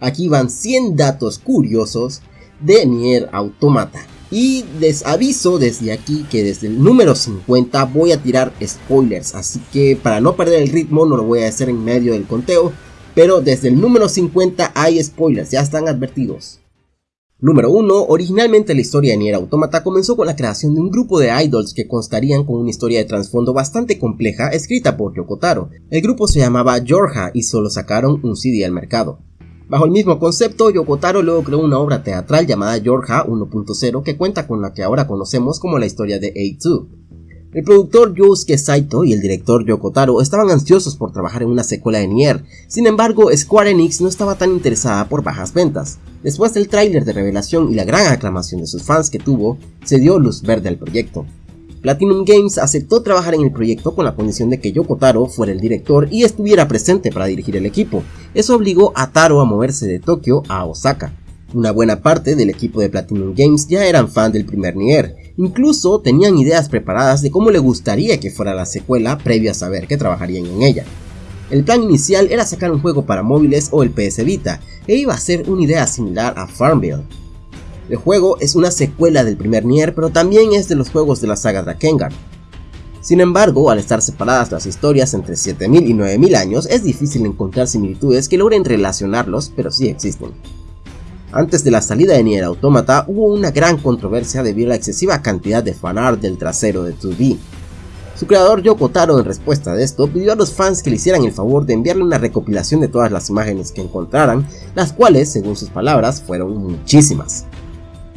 Aquí van 100 datos curiosos de Nier Automata. Y les aviso desde aquí que desde el número 50 voy a tirar spoilers, así que para no perder el ritmo no lo voy a hacer en medio del conteo, pero desde el número 50 hay spoilers, ya están advertidos. Número 1. Originalmente la historia de Nier Automata comenzó con la creación de un grupo de idols que constarían con una historia de trasfondo bastante compleja escrita por Yokotaro. El grupo se llamaba Georgia y solo sacaron un CD al mercado. Bajo el mismo concepto, Yokotaro luego creó una obra teatral llamada Georgia 1.0 que cuenta con la que ahora conocemos como la historia de A2. El productor Yusuke Saito y el director Yoko Taro estaban ansiosos por trabajar en una secuela de Nier, sin embargo Square Enix no estaba tan interesada por bajas ventas. Después del tráiler de revelación y la gran aclamación de sus fans que tuvo, se dio luz verde al proyecto. Platinum Games aceptó trabajar en el proyecto con la condición de que Yoko Taro fuera el director y estuviera presente para dirigir el equipo. Eso obligó a Taro a moverse de Tokio a Osaka. Una buena parte del equipo de Platinum Games ya eran fan del primer Nier, Incluso tenían ideas preparadas de cómo le gustaría que fuera la secuela previo a saber que trabajarían en ella. El plan inicial era sacar un juego para móviles o el PS Vita, e iba a ser una idea similar a Farmville. El juego es una secuela del primer Nier, pero también es de los juegos de la saga Drakengard. Sin embargo, al estar separadas las historias entre 7000 y 9000 años, es difícil encontrar similitudes que logren relacionarlos, pero sí existen. Antes de la salida de Nier Automata hubo una gran controversia debido a la excesiva cantidad de fanart del trasero de 2D. Su creador Yoko Taro en respuesta a esto pidió a los fans que le hicieran el favor de enviarle una recopilación de todas las imágenes que encontraran, las cuales, según sus palabras, fueron muchísimas.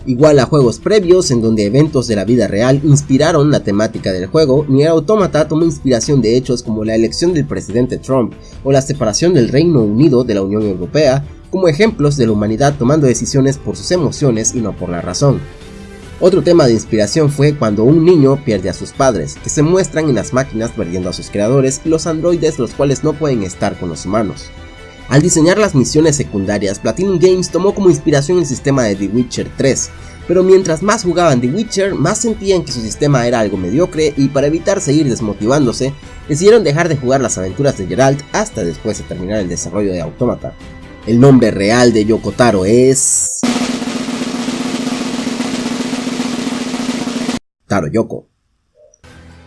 Igual a juegos previos en donde eventos de la vida real inspiraron la temática del juego, Nier Automata tomó inspiración de hechos como la elección del presidente Trump o la separación del Reino Unido de la Unión Europea como ejemplos de la humanidad tomando decisiones por sus emociones y no por la razón. Otro tema de inspiración fue cuando un niño pierde a sus padres, que se muestran en las máquinas perdiendo a sus creadores y los androides los cuales no pueden estar con los humanos. Al diseñar las misiones secundarias, Platinum Games tomó como inspiración el sistema de The Witcher 3, pero mientras más jugaban The Witcher, más sentían que su sistema era algo mediocre y para evitar seguir desmotivándose, decidieron dejar de jugar las aventuras de Geralt hasta después de terminar el desarrollo de Automata. El nombre real de Yoko Taro es... Taro Yoko.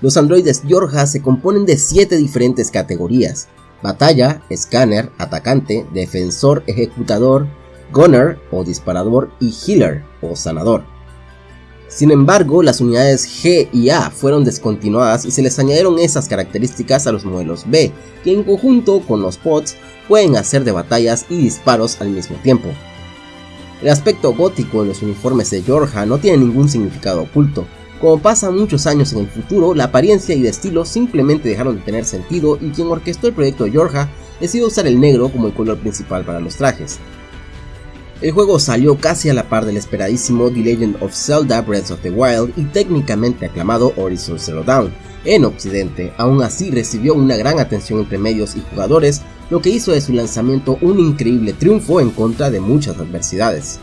Los androides Yorja se componen de 7 diferentes categorías. Batalla, escáner, atacante, defensor, ejecutador, gunner o disparador y healer o sanador. Sin embargo, las unidades G y A fueron descontinuadas y se les añadieron esas características a los modelos B, que en conjunto con los pods pueden hacer de batallas y disparos al mismo tiempo. El aspecto gótico en los uniformes de Georgia no tiene ningún significado oculto. Como pasa muchos años en el futuro, la apariencia y el estilo simplemente dejaron de tener sentido y quien orquestó el proyecto Georgia decidió usar el negro como el color principal para los trajes. El juego salió casi a la par del esperadísimo The Legend of Zelda Breath of the Wild y técnicamente aclamado Horizon Zero Dawn. En Occidente, aún así recibió una gran atención entre medios y jugadores, lo que hizo de su lanzamiento un increíble triunfo en contra de muchas adversidades.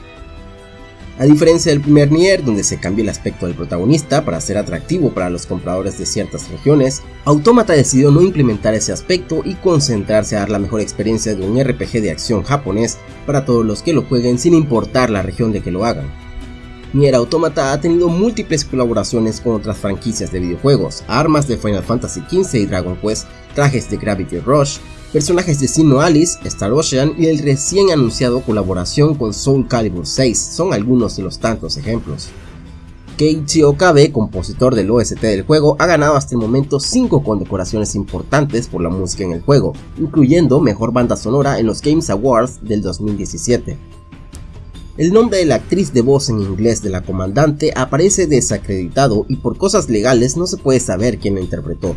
A diferencia del primer Nier, donde se cambió el aspecto del protagonista para ser atractivo para los compradores de ciertas regiones, Automata decidió no implementar ese aspecto y concentrarse a dar la mejor experiencia de un RPG de acción japonés para todos los que lo jueguen sin importar la región de que lo hagan. Nier Automata ha tenido múltiples colaboraciones con otras franquicias de videojuegos, armas de Final Fantasy XV y Dragon Quest, trajes de Gravity Rush, Personajes de Sino Alice, Star Ocean y el recién anunciado colaboración con Soul Calibur 6 son algunos de los tantos ejemplos. Keiichi Okabe, compositor del OST del juego, ha ganado hasta el momento 5 condecoraciones importantes por la música en el juego, incluyendo Mejor Banda Sonora en los Games Awards del 2017. El nombre de la actriz de voz en inglés de la comandante aparece desacreditado y por cosas legales no se puede saber quién la interpretó,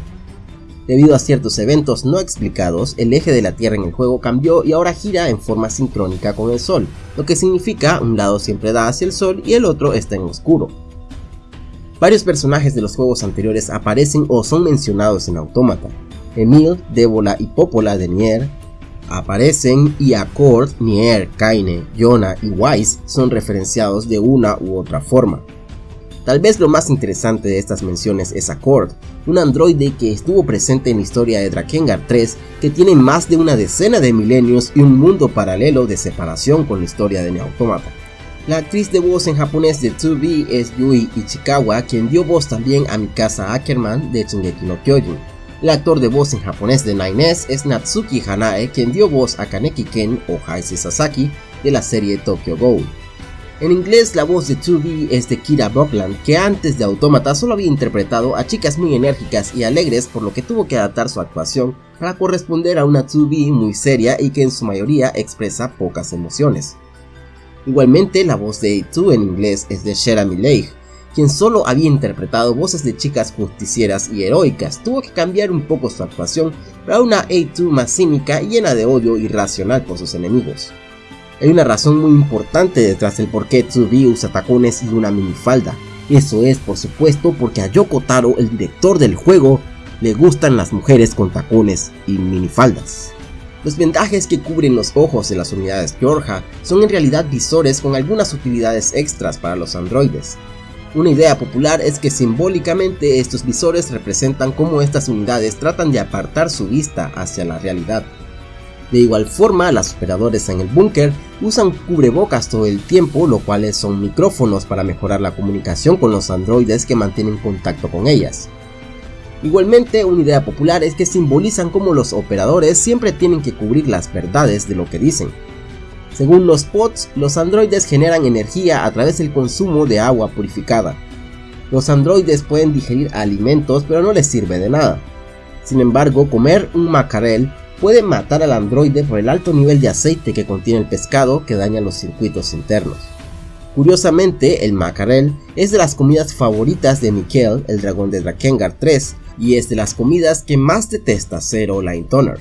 Debido a ciertos eventos no explicados, el eje de la Tierra en el juego cambió y ahora gira en forma sincrónica con el Sol, lo que significa un lado siempre da hacia el Sol y el otro está en oscuro. Varios personajes de los juegos anteriores aparecen o son mencionados en Automata. Emil, Débola y Popola de Nier aparecen y Accord, Nier, Kaine, Yona y Wise son referenciados de una u otra forma. Tal vez lo más interesante de estas menciones es Accord, un androide que estuvo presente en la historia de Drakengard 3, que tiene más de una decena de milenios y un mundo paralelo de separación con la historia de Neautomata. La actriz de voz en japonés de 2B es Yui Ichikawa, quien dio voz también a Mikasa Ackerman de Shingeki no Kyojin. El actor de voz en japonés de 9S es Natsuki Hanae, quien dio voz a Kaneki Ken o Haise Sasaki de la serie Tokyo Ghoul. En inglés la voz de 2B es de Kira Buckland, que antes de Automata solo había interpretado a chicas muy enérgicas y alegres por lo que tuvo que adaptar su actuación para corresponder a una 2B muy seria y que en su mayoría expresa pocas emociones. Igualmente la voz de A2 en inglés es de Sherami Leigh, quien solo había interpretado voces de chicas justicieras y heroicas, tuvo que cambiar un poco su actuación para una A2 más cínica y llena de odio irracional por sus enemigos. Hay una razón muy importante detrás del por qué Tsubi usa tacones y una minifalda. Eso es, por supuesto, porque a Yoko Taro, el director del juego, le gustan las mujeres con tacones y minifaldas. Los vendajes que cubren los ojos en las unidades Georgia son en realidad visores con algunas utilidades extras para los androides. Una idea popular es que simbólicamente estos visores representan cómo estas unidades tratan de apartar su vista hacia la realidad. De igual forma, las operadores en el búnker usan cubrebocas todo el tiempo, lo cual son micrófonos para mejorar la comunicación con los androides que mantienen contacto con ellas. Igualmente, una idea popular es que simbolizan cómo los operadores siempre tienen que cubrir las verdades de lo que dicen. Según los pods, los androides generan energía a través del consumo de agua purificada. Los androides pueden digerir alimentos pero no les sirve de nada. Sin embargo, comer un macarel puede matar al androide por el alto nivel de aceite que contiene el pescado que daña los circuitos internos. Curiosamente, el macarel es de las comidas favoritas de Mikkel, el dragón de Drakengard 3, y es de las comidas que más detesta Zero Line Toner.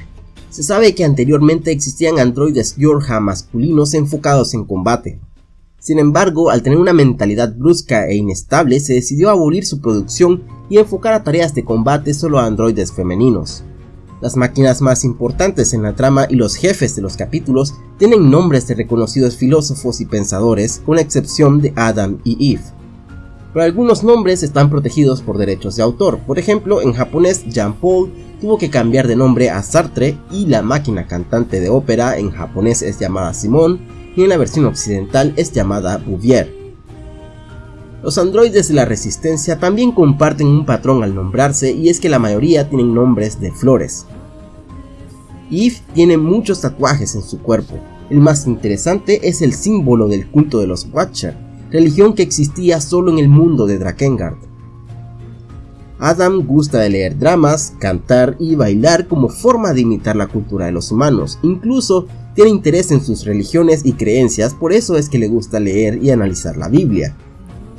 Se sabe que anteriormente existían androides Yorha masculinos enfocados en combate. Sin embargo, al tener una mentalidad brusca e inestable, se decidió abolir su producción y enfocar a tareas de combate solo a androides femeninos. Las máquinas más importantes en la trama y los jefes de los capítulos tienen nombres de reconocidos filósofos y pensadores, con la excepción de Adam y Eve. Pero algunos nombres están protegidos por derechos de autor, por ejemplo en japonés Jean Paul tuvo que cambiar de nombre a Sartre y la máquina cantante de ópera en japonés es llamada Simon y en la versión occidental es llamada Bouvier. Los androides de la resistencia también comparten un patrón al nombrarse y es que la mayoría tienen nombres de flores. Eve tiene muchos tatuajes en su cuerpo, el más interesante es el símbolo del culto de los Watcher, religión que existía solo en el mundo de Drakengard. Adam gusta de leer dramas, cantar y bailar como forma de imitar la cultura de los humanos, incluso tiene interés en sus religiones y creencias, por eso es que le gusta leer y analizar la Biblia.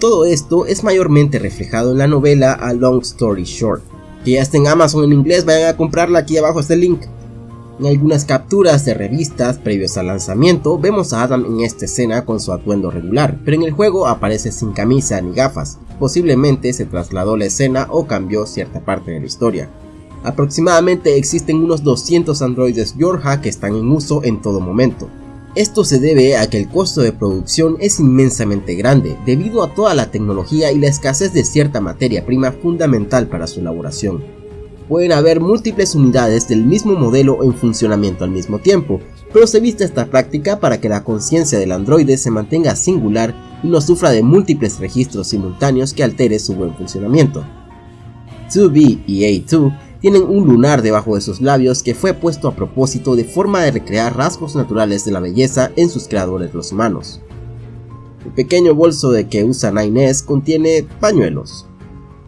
Todo esto es mayormente reflejado en la novela A Long Story Short, que ya está en Amazon en inglés, vayan a comprarla, aquí abajo está el link. En algunas capturas de revistas previos al lanzamiento vemos a Adam en esta escena con su atuendo regular, pero en el juego aparece sin camisa ni gafas, posiblemente se trasladó la escena o cambió cierta parte de la historia. Aproximadamente existen unos 200 androides Yorha que están en uso en todo momento, esto se debe a que el costo de producción es inmensamente grande debido a toda la tecnología y la escasez de cierta materia prima fundamental para su elaboración. Pueden haber múltiples unidades del mismo modelo en funcionamiento al mismo tiempo, pero se viste esta práctica para que la conciencia del androide se mantenga singular y no sufra de múltiples registros simultáneos que altere su buen funcionamiento. 2B y A2 tienen un lunar debajo de sus labios que fue puesto a propósito de forma de recrear rasgos naturales de la belleza en sus creadores los humanos. El pequeño bolso de que usa Inés contiene pañuelos.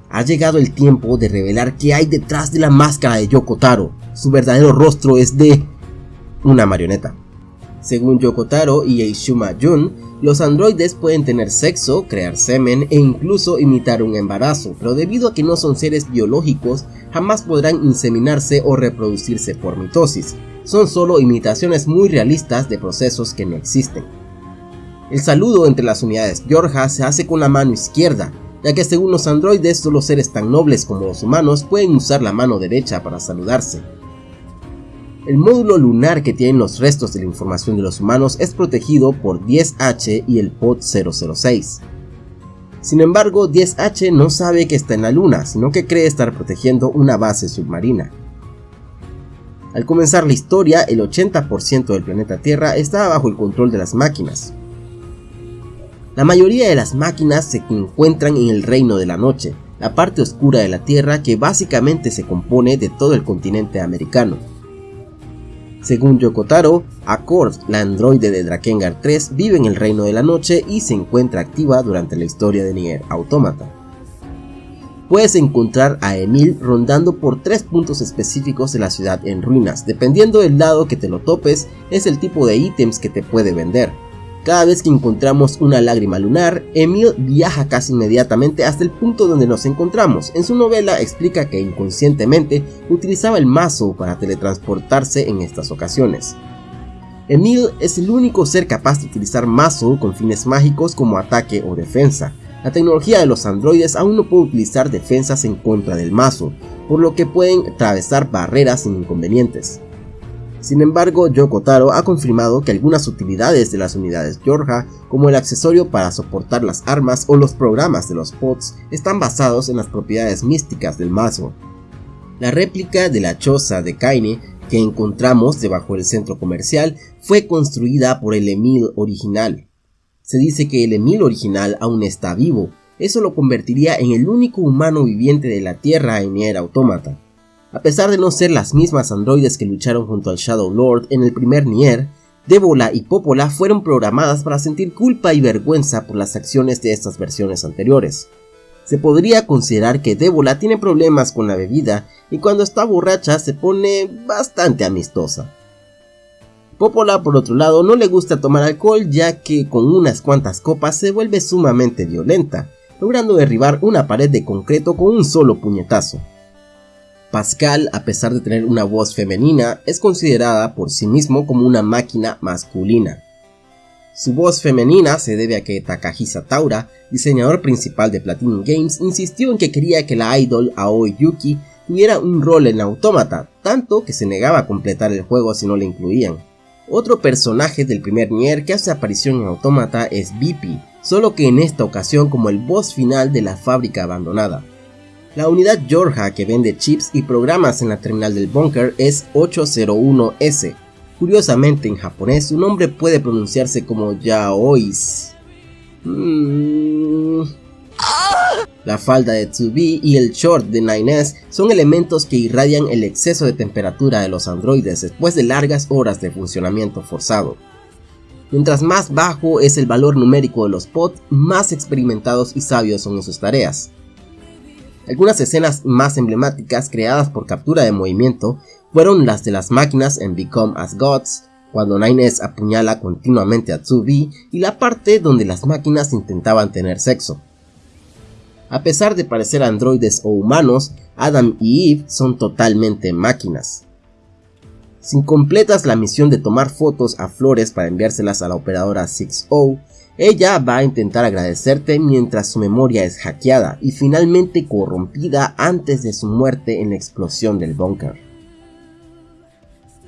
Ha llegado el tiempo de revelar qué hay detrás de la máscara de Yoko Taro. Su verdadero rostro es de una marioneta. Según Yoko Taro y Eishuma Jun, los androides pueden tener sexo, crear semen e incluso imitar un embarazo, pero debido a que no son seres biológicos, jamás podrán inseminarse o reproducirse por mitosis. Son solo imitaciones muy realistas de procesos que no existen. El saludo entre las unidades Georgia se hace con la mano izquierda, ya que según los androides solo seres tan nobles como los humanos pueden usar la mano derecha para saludarse. El módulo lunar que tienen los restos de la información de los humanos es protegido por 10H y el POD 006. Sin embargo, 10H no sabe que está en la luna, sino que cree estar protegiendo una base submarina. Al comenzar la historia, el 80% del planeta Tierra estaba bajo el control de las máquinas. La mayoría de las máquinas se encuentran en el Reino de la Noche, la parte oscura de la Tierra que básicamente se compone de todo el continente americano. Según Yokotaro, Accord, la androide de Drakengard 3, vive en el Reino de la Noche y se encuentra activa durante la historia de Nier Automata puedes encontrar a Emil rondando por tres puntos específicos de la ciudad en ruinas. Dependiendo del lado que te lo topes, es el tipo de ítems que te puede vender. Cada vez que encontramos una lágrima lunar, Emil viaja casi inmediatamente hasta el punto donde nos encontramos. En su novela explica que inconscientemente utilizaba el mazo para teletransportarse en estas ocasiones. Emil es el único ser capaz de utilizar mazo con fines mágicos como ataque o defensa, la tecnología de los androides aún no puede utilizar defensas en contra del mazo, por lo que pueden atravesar barreras sin inconvenientes. Sin embargo, Yoko Taro ha confirmado que algunas utilidades de las unidades Yorha, como el accesorio para soportar las armas o los programas de los pods, están basados en las propiedades místicas del mazo. La réplica de la choza de Kaine que encontramos debajo del centro comercial fue construida por el Emil original, se dice que el Emil original aún está vivo, eso lo convertiría en el único humano viviente de la Tierra en Nier Automata. A pesar de no ser las mismas androides que lucharon junto al Shadow Lord en el primer Nier, Débola y Popola fueron programadas para sentir culpa y vergüenza por las acciones de estas versiones anteriores. Se podría considerar que Débola tiene problemas con la bebida y cuando está borracha se pone bastante amistosa. Popola por otro lado no le gusta tomar alcohol ya que con unas cuantas copas se vuelve sumamente violenta, logrando derribar una pared de concreto con un solo puñetazo. Pascal, a pesar de tener una voz femenina, es considerada por sí mismo como una máquina masculina. Su voz femenina se debe a que Takahisa Taura, diseñador principal de Platinum Games, insistió en que quería que la idol Aoi Yuki tuviera un rol en Automata, tanto que se negaba a completar el juego si no le incluían. Otro personaje del primer Nier que hace aparición en Automata es Bipi, solo que en esta ocasión como el boss final de la fábrica abandonada. La unidad Georgia que vende chips y programas en la terminal del bunker es 801S. Curiosamente en japonés su nombre puede pronunciarse como Yaois. Mm, la falda de 2B y el short de 9S son elementos que irradian el exceso de temperatura de los androides después de largas horas de funcionamiento forzado. Mientras más bajo es el valor numérico de los pods, más experimentados y sabios son en sus tareas. Algunas escenas más emblemáticas creadas por captura de movimiento fueron las de las máquinas en Become as Gods, cuando 9S apuñala continuamente a 2B y la parte donde las máquinas intentaban tener sexo. A pesar de parecer androides o humanos, Adam y Eve son totalmente máquinas. Si completas la misión de tomar fotos a flores para enviárselas a la operadora 6O, ella va a intentar agradecerte mientras su memoria es hackeada y finalmente corrompida antes de su muerte en la explosión del búnker.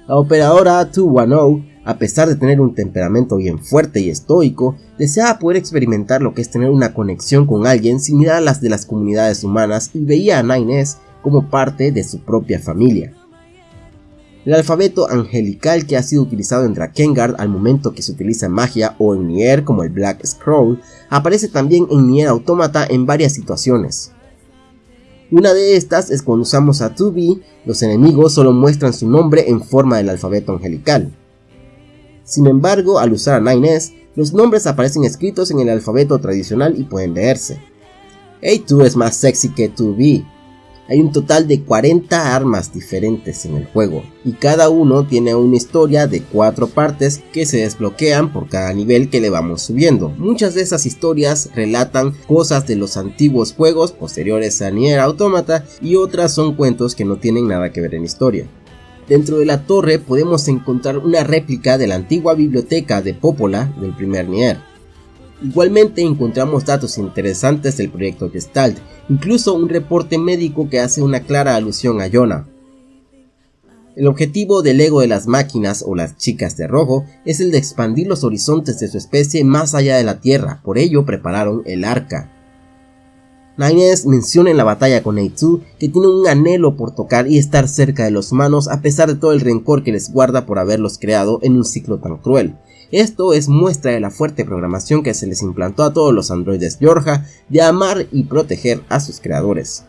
La operadora 210 a pesar de tener un temperamento bien fuerte y estoico, deseaba poder experimentar lo que es tener una conexión con alguien similar a las de las comunidades humanas y veía a Nines como parte de su propia familia. El alfabeto angelical que ha sido utilizado en Drakengard al momento que se utiliza magia o en Nier como el Black Scroll, aparece también en Nier Automata en varias situaciones. Una de estas es cuando usamos a 2B, los enemigos solo muestran su nombre en forma del alfabeto angelical. Sin embargo, al usar a 9S, los nombres aparecen escritos en el alfabeto tradicional y pueden leerse. A2 es más sexy que 2B. Hay un total de 40 armas diferentes en el juego, y cada uno tiene una historia de 4 partes que se desbloquean por cada nivel que le vamos subiendo. Muchas de esas historias relatan cosas de los antiguos juegos posteriores a Nier Automata y otras son cuentos que no tienen nada que ver en historia. Dentro de la torre podemos encontrar una réplica de la antigua biblioteca de Popola del primer Nier. Igualmente encontramos datos interesantes del proyecto Gestalt, incluso un reporte médico que hace una clara alusión a Yona. El objetivo del ego de las máquinas o las chicas de rojo es el de expandir los horizontes de su especie más allá de la Tierra, por ello prepararon el arca. Nines menciona en la batalla con A2 que tiene un anhelo por tocar y estar cerca de los humanos a pesar de todo el rencor que les guarda por haberlos creado en un ciclo tan cruel. Esto es muestra de la fuerte programación que se les implantó a todos los androides Georgia de amar y proteger a sus creadores.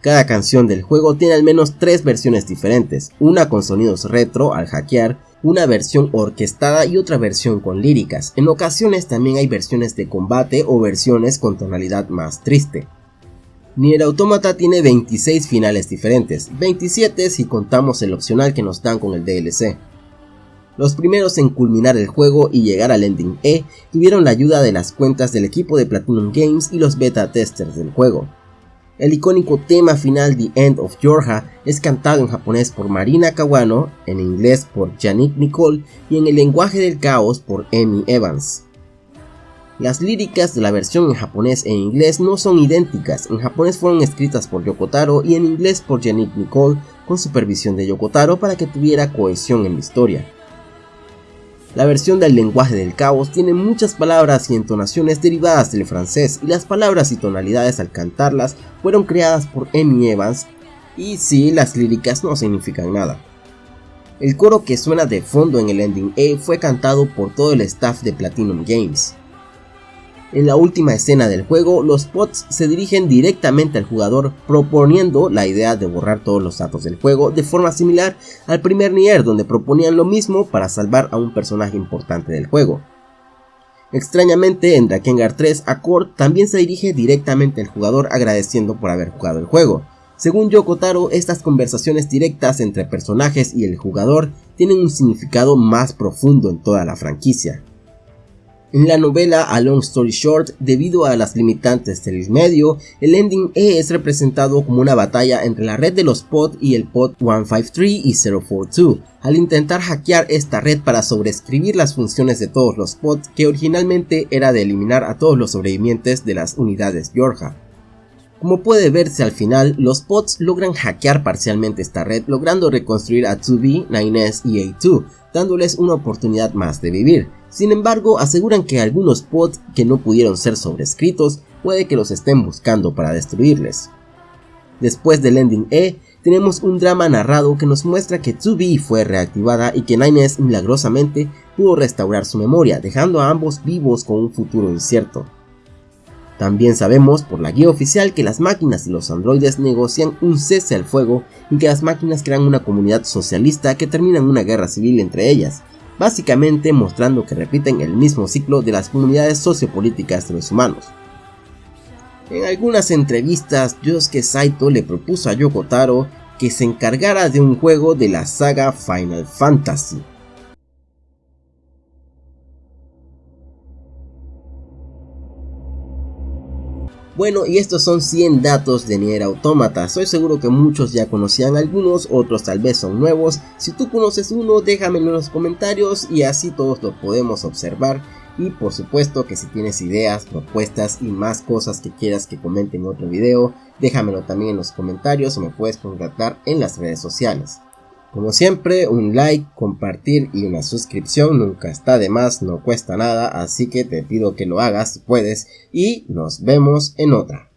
Cada canción del juego tiene al menos tres versiones diferentes, una con sonidos retro al hackear, una versión orquestada y otra versión con líricas. En ocasiones también hay versiones de combate o versiones con tonalidad más triste. Nier Automata tiene 26 finales diferentes, 27 si contamos el opcional que nos dan con el DLC. Los primeros en culminar el juego y llegar al ending E tuvieron la ayuda de las cuentas del equipo de Platinum Games y los beta testers del juego. El icónico tema final The End of Georgia es cantado en japonés por Marina Kawano, en inglés por Yannick Nicole y en el lenguaje del caos por Amy Evans. Las líricas de la versión en japonés e inglés no son idénticas, en japonés fueron escritas por Yokotaro y en inglés por Yannick Nicole con supervisión de Yokotaro para que tuviera cohesión en la historia. La versión del lenguaje del caos tiene muchas palabras y entonaciones derivadas del francés y las palabras y tonalidades al cantarlas fueron creadas por Amy Evans y sí, las líricas no significan nada. El coro que suena de fondo en el ending A fue cantado por todo el staff de Platinum Games. En la última escena del juego, los bots se dirigen directamente al jugador proponiendo la idea de borrar todos los datos del juego de forma similar al primer Nier donde proponían lo mismo para salvar a un personaje importante del juego. Extrañamente en Drakengard 3, Accord también se dirige directamente al jugador agradeciendo por haber jugado el juego. Según Yoko Taro, estas conversaciones directas entre personajes y el jugador tienen un significado más profundo en toda la franquicia. En la novela A Long Story Short, debido a las limitantes del medio, el ending E es representado como una batalla entre la red de los pod y el pod 153 y 042, al intentar hackear esta red para sobreescribir las funciones de todos los pods que originalmente era de eliminar a todos los sobrevivientes de las unidades Georgia. Como puede verse al final, los pods logran hackear parcialmente esta red logrando reconstruir a 2B, 9S y A2, dándoles una oportunidad más de vivir. Sin embargo, aseguran que algunos pods que no pudieron ser sobrescritos puede que los estén buscando para destruirles. Después del ending E, tenemos un drama narrado que nos muestra que 2B fue reactivada y que Nines milagrosamente pudo restaurar su memoria, dejando a ambos vivos con un futuro incierto. También sabemos por la guía oficial que las máquinas y los androides negocian un cese al fuego y que las máquinas crean una comunidad socialista que termina en una guerra civil entre ellas, básicamente mostrando que repiten el mismo ciclo de las comunidades sociopolíticas de los humanos. En algunas entrevistas, Yosuke Saito le propuso a Yoko Taro que se encargara de un juego de la saga Final Fantasy, Bueno, y estos son 100 datos de Nier Automata. Soy seguro que muchos ya conocían algunos, otros tal vez son nuevos. Si tú conoces uno, déjamelo en los comentarios y así todos lo podemos observar. Y por supuesto que si tienes ideas, propuestas y más cosas que quieras que comente en otro video, déjamelo también en los comentarios o me puedes contactar en las redes sociales. Como siempre, un like, compartir y una suscripción nunca está de más, no cuesta nada, así que te pido que lo hagas si puedes y nos vemos en otra.